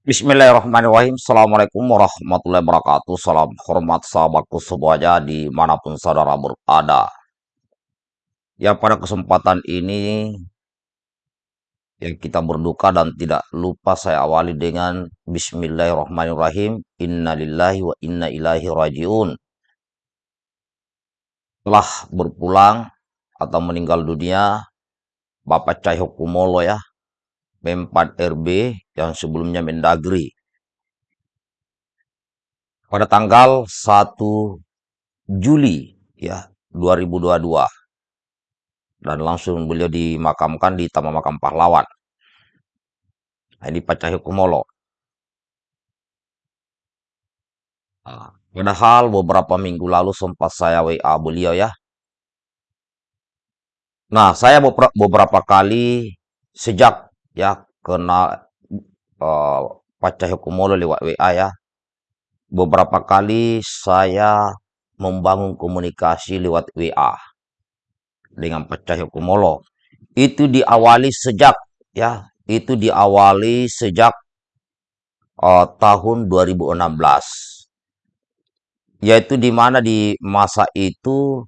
Bismillahirrahmanirrahim. Assalamualaikum warahmatullahi wabarakatuh. Salam hormat sahabatku semuanya di mana pun saudara berada. Ya pada kesempatan ini yang kita berduka dan tidak lupa saya awali dengan Bismillahirrahmanirrahim. Innalillahi wa inna ilaihi rajiun. Telah berpulang atau meninggal dunia Bapak Cahyo Kumolo ya, Pempat RB yang sebelumnya Mendagri. Pada tanggal 1 Juli ya 2022 dan langsung beliau dimakamkan di Taman Makam Pahlawan. Nah, ini Kumolo. Nah, padahal beberapa minggu lalu sempat saya WA beliau ya. Nah, saya beberapa kali sejak ya kena uh, Pak Cahyo Kumolo lewat WA ya. Beberapa kali saya membangun komunikasi lewat WA dengan Pak Cahyo Kumolo. Itu diawali sejak ya, itu diawali sejak uh, tahun 2016. Yaitu di mana di masa itu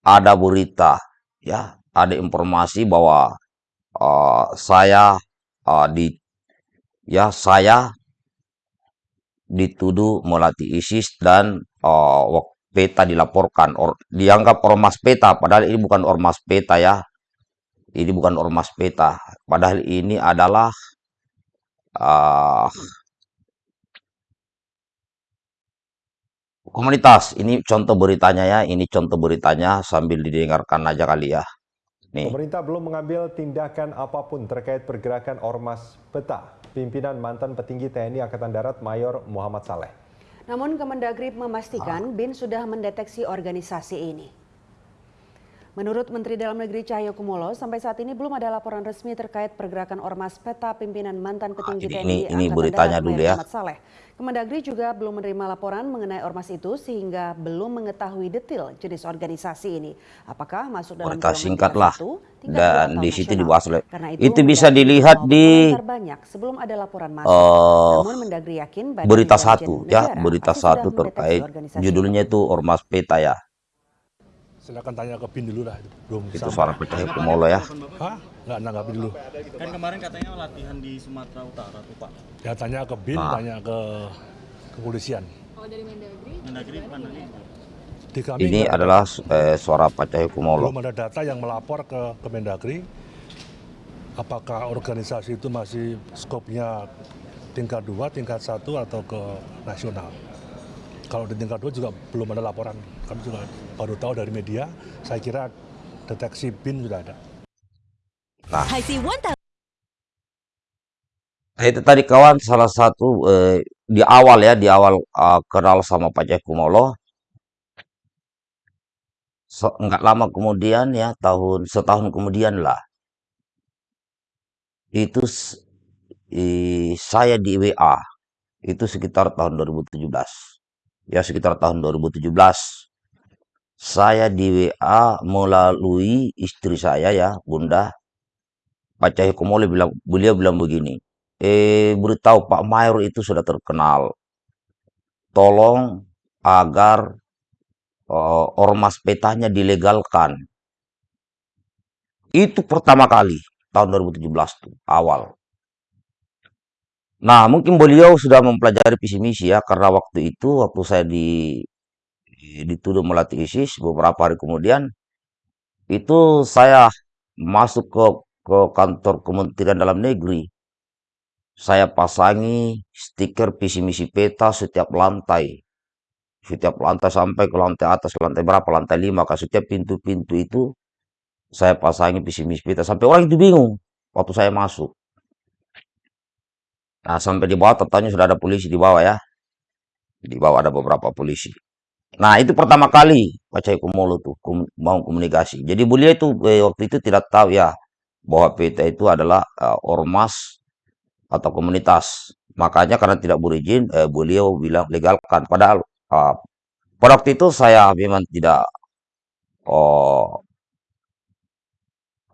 ada berita ya, ada informasi bahwa uh, saya uh, di ya saya dituduh melatih ISIS dan uh, peta dilaporkan. Or, dianggap ormas peta padahal ini bukan ormas peta ya. Ini bukan ormas peta. Padahal ini adalah uh, komunitas. Ini contoh beritanya ya ini contoh beritanya sambil didengarkan aja kali ya Nih. Pemerintah belum mengambil tindakan apa pun terkait pergerakan Ormas Peta, pimpinan mantan petinggi TNI Angkatan Darat Mayor Muhammad Saleh. Namun Kemendagri memastikan ah. BIN sudah mendeteksi organisasi ini. Menurut Menteri Dalam Negeri Cahyo Kumolo, sampai saat ini belum ada laporan resmi terkait pergerakan ormas peta pimpinan mantan petinggi ah, ini, TNI ini, ini beritanya dulu ya. Saleh. Kemendagri juga belum menerima laporan mengenai ormas itu sehingga belum mengetahui detail jenis organisasi ini. Apakah masuk dalam Berita singkat lah dan di situ dibahas oleh itu, itu bisa dilihat di banyak sebelum ada laporan masuk. Uh, Namun Mendagri yakin berita satu ya berita satu terkait judulnya itu ormas peta ya Silakan tanya ke BIN dulu lah. Belum itu suara pecah Kumolo ya. Hah? Nggak nanggapi dulu. Kan kemarin katanya latihan di Sumatera Utara tuh Pak. Ya tanya ke BIN, nah. tanya ke kepolisian. Kalau dari Mendagri? Mendagri mana nih? Di kami Ini adalah eh, suara Pak Cahyo Kumolo. Belum ada data yang melapor ke Kemendagri apakah organisasi itu masih skopnya tingkat 2, tingkat 1 atau ke nasional. Kalau di tingkat 2 juga belum ada laporan. Kami juga baru tahu dari media. Saya kira deteksi BIN sudah ada. Nah, itu tadi kawan salah satu eh, di awal ya, di awal uh, kenal sama Pak Cek Kumolo. So, enggak lama kemudian ya, tahun setahun kemudian lah. Itu i, saya di WA itu sekitar tahun 2017 ya sekitar tahun 2017 saya di WA melalui istri saya ya Bunda. Pak Cahyo Komole bilang beliau bilang begini eh beritahu Pak Mayor itu sudah terkenal. Tolong agar uh, ormas petanya dilegalkan. Itu pertama kali tahun 2017 tuh awal Nah, mungkin beliau sudah mempelajari visi misi ya, karena waktu itu, waktu saya di dituduh melatih ISIS beberapa hari kemudian, itu saya masuk ke ke kantor Kementerian Dalam Negeri. Saya pasangi stiker visi misi peta setiap lantai. Setiap lantai sampai ke lantai atas, lantai berapa, lantai lima, ke setiap pintu-pintu itu saya pasangi visi misi peta. Sampai orang itu bingung waktu saya masuk. Nah, sampai di bawah totalnya sudah ada polisi di bawah ya. Di bawah ada beberapa polisi. Nah, itu pertama kali Cahyo Kumolo tuh kum, mau komunikasi. Jadi beliau itu eh, waktu itu tidak tahu ya bahwa PT itu adalah uh, ormas atau komunitas. Makanya karena tidak berizin, eh, beliau bilang legalkan. Padahal uh, pada waktu itu saya memang tidak uh,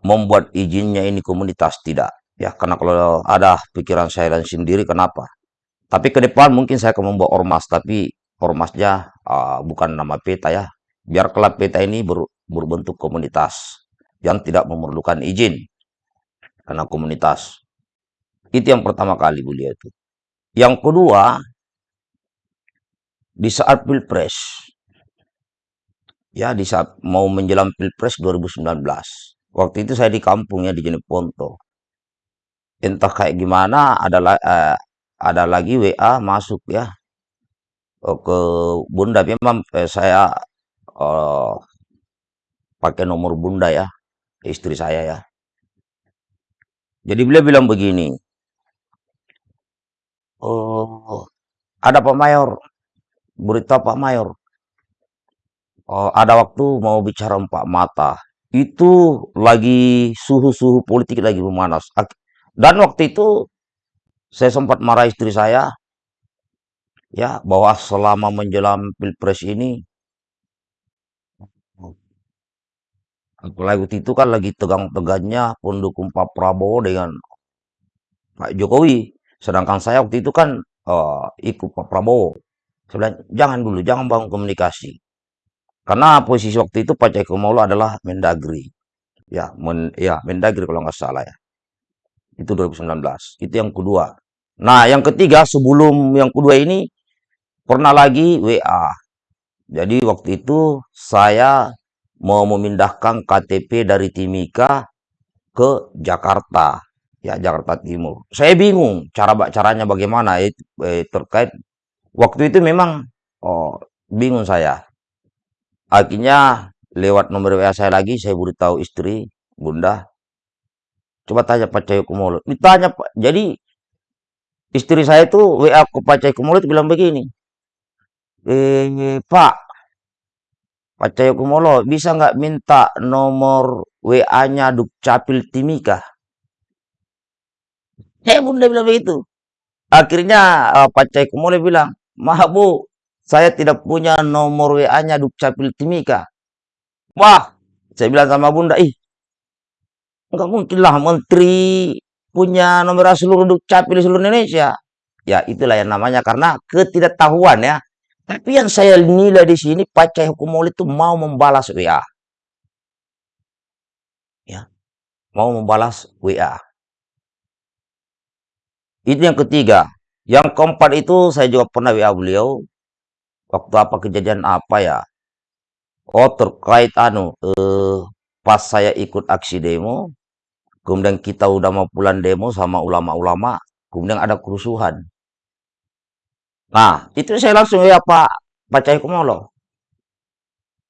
membuat izinnya ini komunitas tidak. Ya, karena kalau ada pikiran saya dan sendiri, kenapa? Tapi ke depan mungkin saya akan membawa ormas, tapi ormasnya uh, bukan nama peta ya. Biar kelab peta ini ber, berbentuk komunitas yang tidak memerlukan izin karena komunitas. Itu yang pertama kali beliau itu. Yang kedua, di saat pilpres, ya di saat mau menjelang pilpres 2019, waktu itu saya di kampung ya di Jeneponto. Entah kayak gimana, ada eh, ada lagi WA masuk ya oh, ke Bunda. Memang eh, saya eh, pakai nomor Bunda ya, istri saya ya. Jadi beliau bilang begini, oh ada Pak Mayor, berita Pak Mayor, oh, ada waktu mau bicara empat mata. Itu lagi suhu-suhu politik lagi memanas. Dan waktu itu saya sempat marah istri saya, ya bahwa selama menjelang pilpres ini, apalagi itu kan lagi tegang-tegangnya pendukung Pak Prabowo dengan Pak Jokowi. Sedangkan saya waktu itu kan eh, ikut Pak Prabowo. Bilang, jangan dulu, jangan bangun komunikasi. Karena posisi waktu itu Pak Cahyokumolo adalah Mendagri. Ya, men, ya Mendagri kalau nggak salah ya. Itu 2019. Itu yang kedua. Nah, yang ketiga sebelum yang kedua ini pernah lagi WA. Jadi waktu itu saya mau memindahkan KTP dari Timika ke Jakarta, ya Jakarta Timur. Saya bingung cara caranya bagaimana eh, eh, terkait waktu itu memang oh, bingung saya. Akhirnya lewat nomor WA saya lagi saya beritahu istri Bunda coba tanya Pak Cahyokumolo. Ditanya Pak. Jadi istri saya itu WA ke Pak Cahyokumolo itu bilang begini. Eh, Pak, Pak Cahyokumolo bisa nggak minta nomor WA-nya Dukcapil Timika? Eh, Bunda bilang begitu. Akhirnya uh, Pak Cahyokumolo bilang, Maaf Bu, saya tidak punya nomor WA-nya Dukcapil Timika. Wah, saya bilang sama Bunda, ih, Enggak mungkin lah menteri punya nomor seluruh dukcapil seluruh Indonesia. Ya itulah yang namanya karena ketidaktahuan ya. Tapi yang saya nilai di sini Pak Cahyokumolo itu mau membalas WA. Ya. Mau membalas WA. Itu yang ketiga. Yang keempat itu saya juga pernah WA beliau. Waktu apa kejadian apa ya? Oh terkait anu eh, pas saya ikut aksi demo, kemudian kita udah mau pulang demo sama ulama-ulama, kemudian ada kerusuhan. Nah, itu saya langsung ya Pak Pak Cahyokumolo.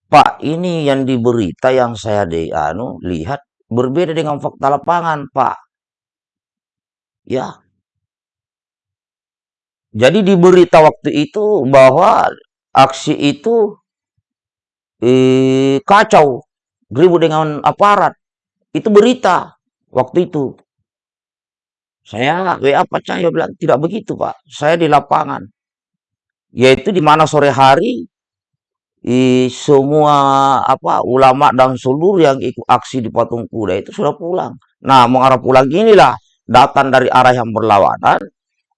Pak, ini yang di berita yang saya di anu lihat berbeda dengan fakta lapangan, Pak. Ya. Jadi di berita waktu itu bahwa aksi itu eh, kacau, ribut dengan aparat. Itu berita waktu itu. Saya WA Pak Cahyo bilang tidak begitu Pak. Saya di lapangan. Yaitu di mana sore hari i, semua apa ulama dan seluruh yang ikut aksi di patung kuda itu sudah pulang. Nah, mengarah pulang inilah datang dari arah yang berlawanan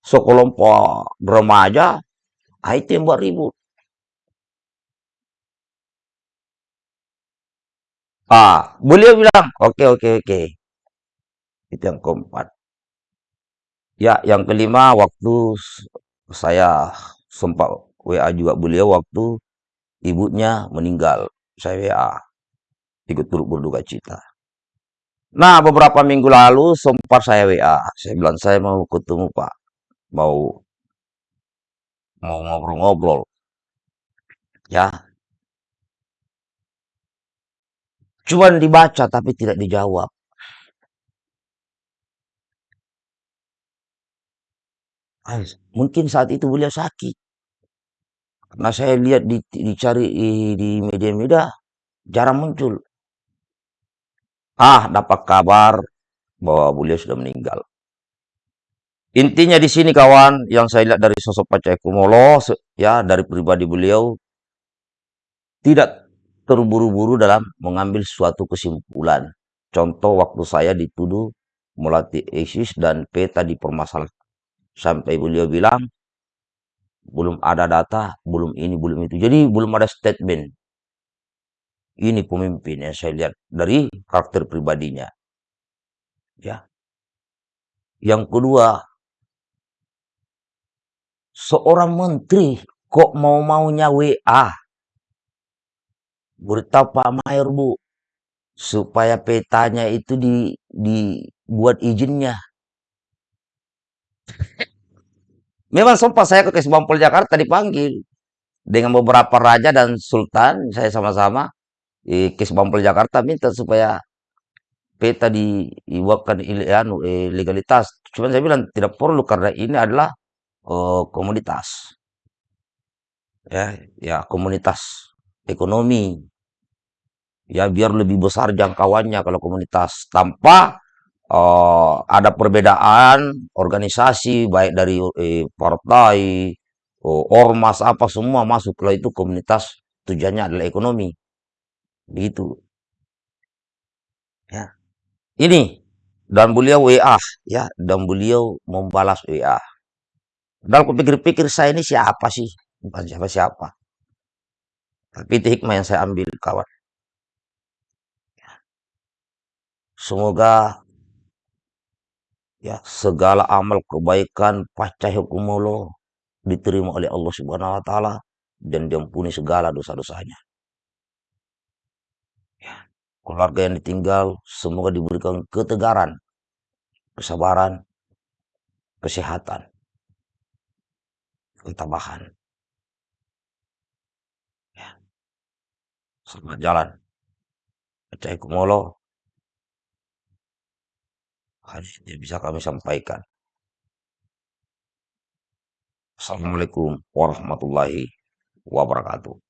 sekelompok remaja itu yang buat ribut. Ah, beliau bilang, oke oke oke. Itu yang keempat. Ya, yang kelima waktu saya sempat WA juga beliau waktu ibunya meninggal. Saya WA ikut turut berduka cita. Nah, beberapa minggu lalu sempat saya WA. Saya bilang saya mau ketemu Pak, mau mau ngobrol-ngobrol. Ya. Cuman dibaca tapi tidak dijawab. Mungkin saat itu beliau sakit. Karena saya lihat di, dicari di media-media jarang muncul. Ah, dapat kabar bahwa beliau sudah meninggal. Intinya di sini kawan, yang saya lihat dari sosok Pak Cahyokumolo, ya dari pribadi beliau, tidak terburu-buru dalam mengambil suatu kesimpulan. Contoh waktu saya dituduh melatih ISIS dan peta dipermasalahkan. Sampai beliau bilang, belum ada data, belum ini, belum itu. Jadi belum ada statement. Ini pemimpin yang saya lihat dari karakter pribadinya. Ya. Yang kedua, seorang menteri kok mau-maunya WA. Beritahu Pak Mayor, Bu, supaya petanya itu di dibuat izinnya. Memang sempat saya ke Kesbangpol Jakarta dipanggil dengan beberapa raja dan sultan, saya sama-sama di Kesbangpol Jakarta minta supaya peta dibuatkan anu, eh, legalitas. Cuma saya bilang tidak perlu karena ini adalah uh, komunitas. Ya, ya komunitas ekonomi. Ya biar lebih besar jangkauannya kalau komunitas tanpa uh, ada perbedaan organisasi baik dari eh, partai, uh, ormas apa semua masuk kalau itu komunitas tujuannya adalah ekonomi. Begitu. Ya. Ini dan beliau WA ya dan beliau membalas WA. Dalam kupikir-pikir saya ini siapa sih? Bukan siapa-siapa. Tapi itu hikmah yang saya ambil kawan. Semoga ya segala amal kebaikan pasca hukum Allah diterima oleh Allah Subhanahu wa taala dan diampuni segala dosa-dosanya. Ya, keluarga yang ditinggal semoga diberikan ketegaran, kesabaran, kesehatan, ketabahan. Ya. Selamat jalan. Assalamualaikum yang bisa kami sampaikan. Assalamualaikum warahmatullahi wabarakatuh.